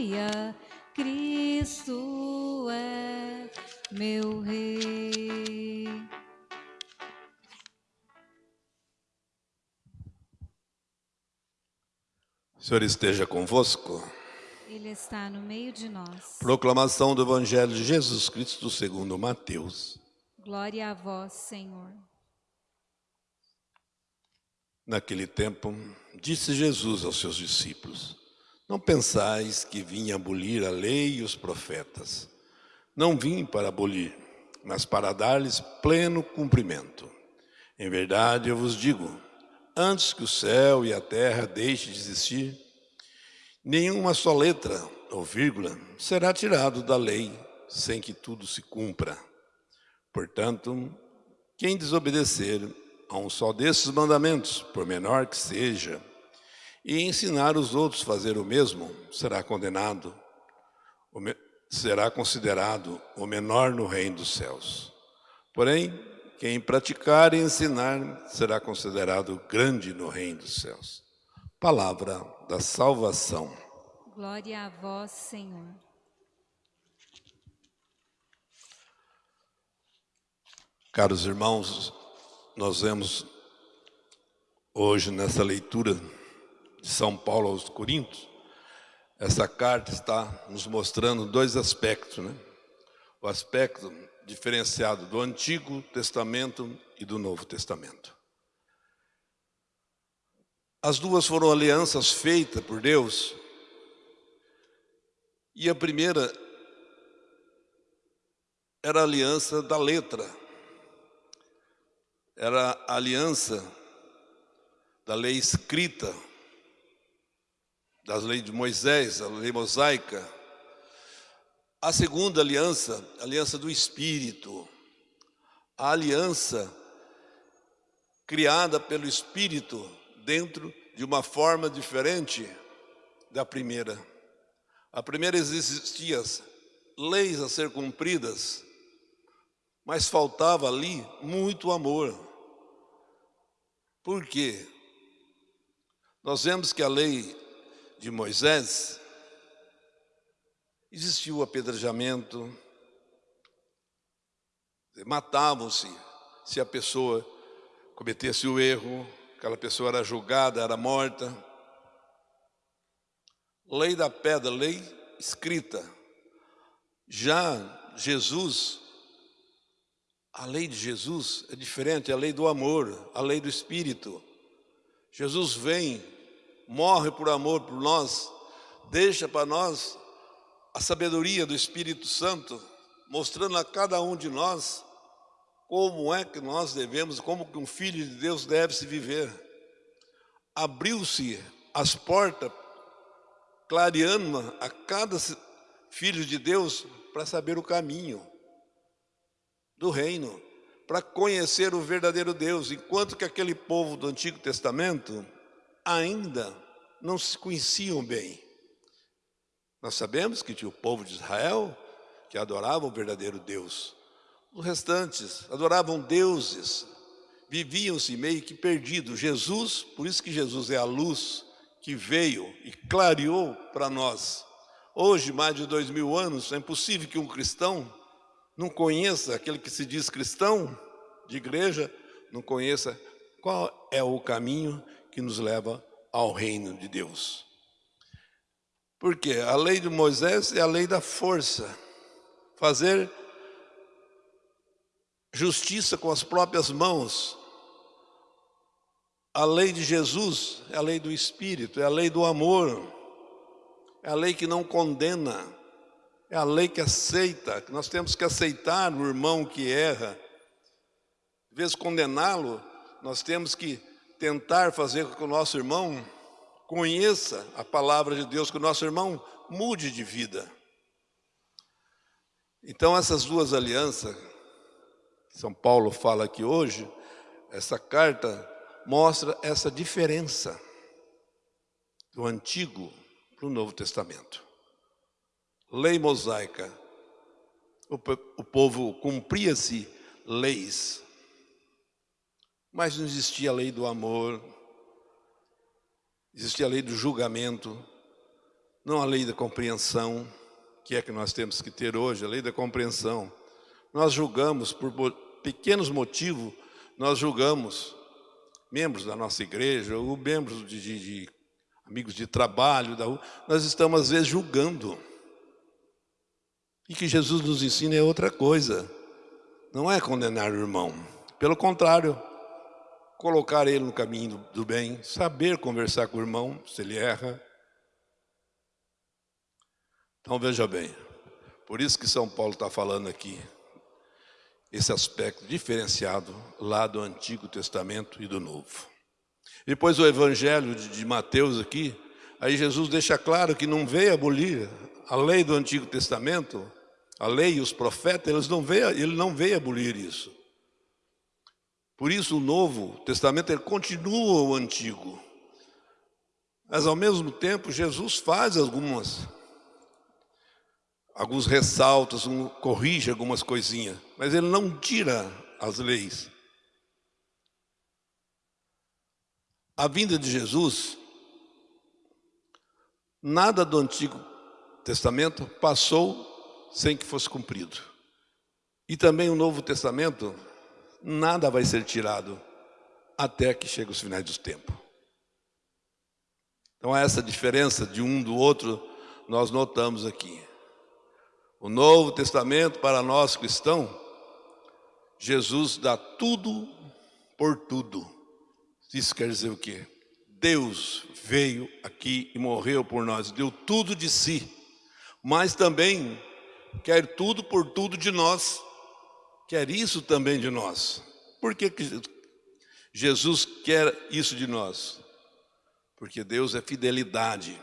aleluia, Cristo é meu Rei. O Senhor esteja convosco. Ele está no meio de nós. Proclamação do Evangelho de Jesus Cristo segundo Mateus. Glória a vós, Senhor. Naquele tempo, disse Jesus aos seus discípulos, Não pensais que vim abolir a lei e os profetas. Não vim para abolir, mas para dar-lhes pleno cumprimento. Em verdade, eu vos digo, antes que o céu e a terra deixem de existir, nenhuma só letra ou vírgula será tirado da lei sem que tudo se cumpra. Portanto, quem desobedecer a um só desses mandamentos, por menor que seja, e ensinar os outros a fazer o mesmo, será condenado, será considerado o menor no reino dos céus. Porém, quem praticar e ensinar será considerado grande no reino dos céus. Palavra da salvação. Glória a vós, Senhor. Caros irmãos, nós vemos hoje nessa leitura de São Paulo aos Coríntios, essa carta está nos mostrando dois aspectos, né? O aspecto diferenciado do Antigo Testamento e do Novo Testamento. As duas foram alianças feitas por Deus. E a primeira era a aliança da letra. Era a aliança da lei escrita, das leis de Moisés, a lei mosaica, a segunda aliança, a aliança do Espírito, a aliança criada pelo Espírito dentro de uma forma diferente da primeira. A primeira existia leis a ser cumpridas, mas faltava ali muito amor. Por quê? Nós vemos que a lei de Moisés Existiu o apedrejamento, matavam-se se a pessoa cometesse o erro, aquela pessoa era julgada, era morta. Lei da pedra, lei escrita. Já Jesus, a lei de Jesus é diferente, é a lei do amor, a lei do Espírito. Jesus vem, morre por amor por nós, deixa para nós a sabedoria do Espírito Santo, mostrando a cada um de nós como é que nós devemos, como que um filho de Deus deve se viver. Abriu-se as portas, clareando a cada filho de Deus para saber o caminho do reino, para conhecer o verdadeiro Deus, enquanto que aquele povo do Antigo Testamento ainda não se conheciam bem. Nós sabemos que tinha o povo de Israel que adorava o verdadeiro Deus. Os restantes adoravam deuses, viviam-se meio que perdidos. Jesus, por isso que Jesus é a luz que veio e clareou para nós. Hoje, mais de dois mil anos, é impossível que um cristão não conheça, aquele que se diz cristão de igreja, não conheça qual é o caminho que nos leva ao reino de Deus. Porque a lei de Moisés é a lei da força. Fazer justiça com as próprias mãos. A lei de Jesus é a lei do Espírito, é a lei do amor. É a lei que não condena. É a lei que aceita. Nós temos que aceitar o irmão que erra. Em vez de condená-lo, nós temos que tentar fazer com que o nosso irmão conheça a palavra de Deus, que o nosso irmão mude de vida. Então essas duas alianças, São Paulo fala aqui hoje, essa carta mostra essa diferença do Antigo para o Novo Testamento. Lei mosaica, o, povo cumpria-se leis. Mas não existia a lei do amor, existia a lei do julgamento, não a lei da compreensão, que é que nós temos que ter hoje, a lei da compreensão. Nós julgamos por pequenos motivos, nós julgamos membros da nossa igreja, ou membros de, de, de amigos de trabalho, da rua, nós estamos às vezes julgando. E que Jesus nos ensina é outra coisa. Não é condenar o irmão. Pelo contrário, colocar ele no caminho do bem, saber conversar com o irmão, se ele erra. Então veja bem, por isso que São Paulo está falando aqui, esse aspecto diferenciado lá do Antigo Testamento e do Novo. Depois o Evangelho de Mateus aqui, aí Jesus deixa claro que não veio abolir a lei do Antigo Testamento, a lei e os profetas, eles não veio, ele não veio abolir isso. Por isso o Novo Testamento ele continua o Antigo. Mas ao mesmo tempo Jesus faz algumas alguns ressaltos, um, corrige algumas coisinhas, mas ele não tira as leis. A vinda de Jesus, nada do Antigo Testamento passou sem que fosse cumprido. E também o Novo Testamento, nada vai ser tirado até que chegue os finais dos tempos. Então essa diferença de um do outro nós notamos aqui. O Novo Testamento para nós cristãos, Jesus dá tudo por tudo. Isso quer dizer o quê? Deus veio aqui e morreu por nós, deu tudo de si, mas também quer tudo por tudo de nós, quer isso também de nós. Por que, que Jesus quer isso de nós? Porque Deus é fidelidade,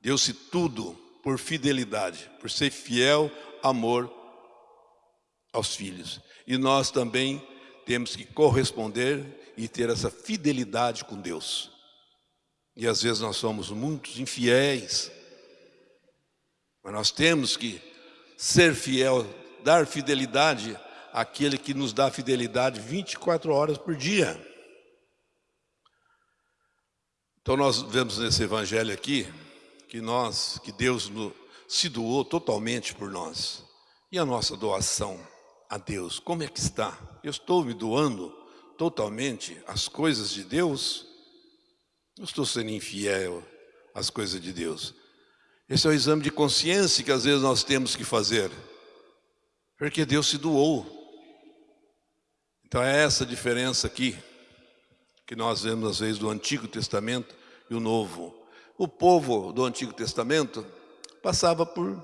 deu-se tudo por fidelidade, por ser fiel, amor aos filhos. E nós também temos que corresponder e ter essa fidelidade com Deus. E às vezes nós somos muitos infiéis, mas nós temos que ser fiel, dar fidelidade àquele que nos dá fidelidade 24 horas por dia. Então nós vemos nesse evangelho aqui, que nós, que Deus se doou totalmente por nós. E a nossa doação a Deus, como é que está? Eu estou me doando totalmente às coisas de Deus? Eu estou sendo infiel às coisas de Deus. Esse é o exame de consciência que às vezes nós temos que fazer. Porque Deus se doou. Então é essa diferença aqui que nós vemos às vezes do Antigo Testamento e o Novo. O povo do Antigo Testamento passava por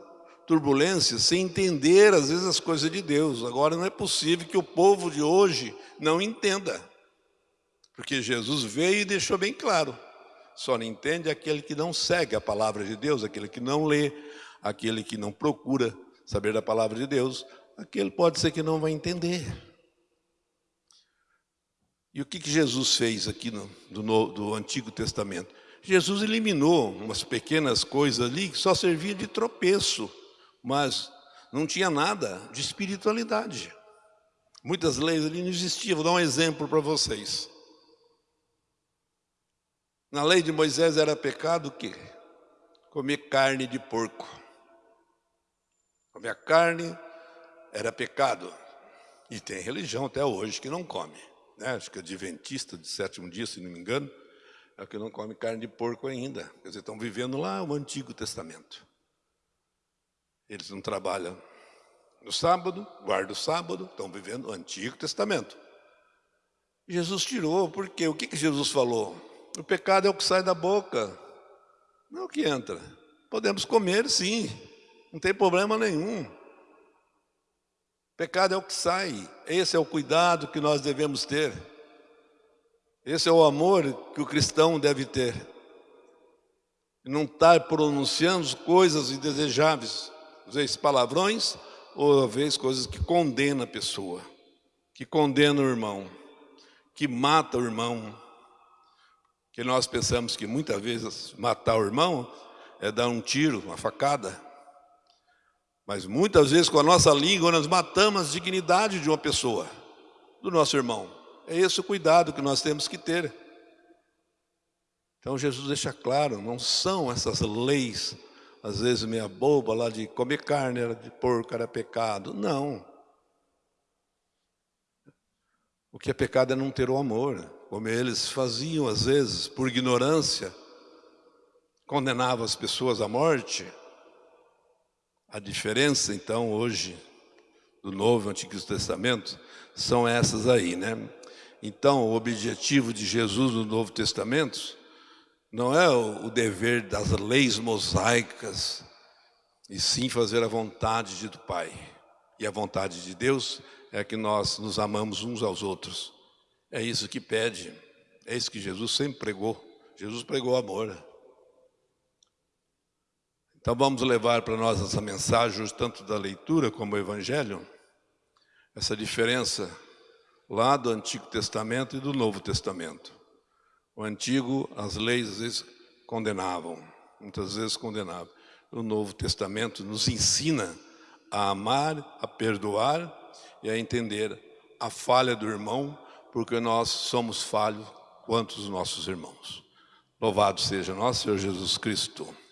turbulências sem entender às vezes as coisas de Deus. Agora não é possível que o povo de hoje não entenda. Porque Jesus veio e deixou bem claro. Só não entende aquele que não segue a palavra de Deus, aquele que não lê, aquele que não procura saber da palavra de Deus, aquele pode ser que não vai entender. E o que, que Jesus fez aqui no, do, do Antigo Testamento? Jesus eliminou umas pequenas coisas ali que só servia de tropeço, mas não tinha nada de espiritualidade. Muitas leis ali não existiam. Vou dar um exemplo para vocês. Na lei de Moisés era pecado o quê? Comer carne de porco. Comer carne era pecado. E tem religião até hoje que não come. Né? Acho que é adventista de sétimo dia, se não me engano é que não come carne de porco ainda. Quer dizer, estão vivendo lá o Antigo Testamento. Eles não trabalham no sábado, guardam o sábado, estão vivendo o Antigo Testamento. Jesus tirou, porque o que, que Jesus falou? O pecado é o que sai da boca, não é o que entra. Podemos comer, sim, não tem problema nenhum. Pecado é o que sai, esse é o cuidado que nós devemos ter. Esse é o amor que o cristão deve ter. Não estar pronunciando coisas indesejáveis, às vezes palavrões, ou às vezes coisas que condenam a pessoa, que condenam o irmão, que mata o irmão. Que nós pensamos que muitas vezes matar o irmão é dar um tiro, uma facada. Mas muitas vezes com a nossa língua nós matamos a dignidade de uma pessoa, do nosso irmão. É esse o cuidado que nós temos que ter. Então Jesus deixa claro, não são essas leis, às vezes meia boba lá de comer carne era de porco era pecado. Não. O que é pecado é não ter o amor, como eles faziam às vezes, por ignorância, condenavam as pessoas à morte. A diferença, então, hoje, do Novo e Antigo Testamento, são essas aí, né? Então, o objetivo de Jesus no Novo Testamento não é o dever das leis mosaicas, e sim fazer a vontade do Pai. E a vontade de Deus é que nós nos amamos uns aos outros. É isso que pede, é isso que Jesus sempre pregou. Jesus pregou amor. Então vamos levar para nós essa mensagem, tanto da leitura como do Evangelho, essa diferença lá do Antigo Testamento e do Novo Testamento. O Antigo, as leis às vezes condenavam, muitas vezes condenavam. O Novo Testamento nos ensina a amar, a perdoar e a entender a falha do irmão, porque nós somos falhos quanto os nossos irmãos. Louvado seja nosso Senhor Jesus Cristo.